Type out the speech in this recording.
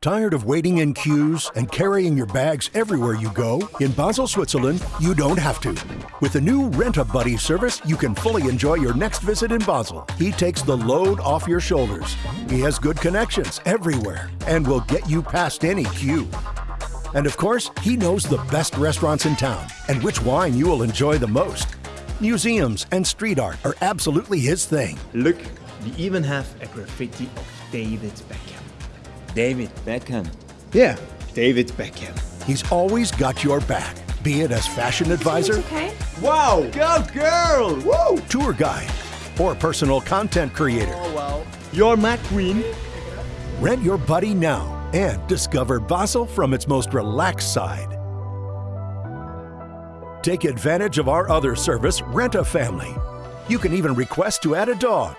Tired of waiting in queues and carrying your bags everywhere you go? In Basel, Switzerland, you don't have to. With the new Rent a Buddy service, you can fully enjoy your next visit in Basel. He takes the load off your shoulders. He has good connections everywhere and will get you past any queue. And of course, he knows the best restaurants in town and which wine you will enjoy the most. Museums and street art are absolutely his thing. Look, we even have a graffiti of David Beckham. David Beckham. Yeah, David Beckham. He's always got your back, be it as fashion advisor, Okay. Wow, go girl! Woo! tour guide, or personal content creator. Oh wow. You're my queen. Rent your buddy now and discover Basel from its most relaxed side. Take advantage of our other service, Rent a Family. You can even request to add a dog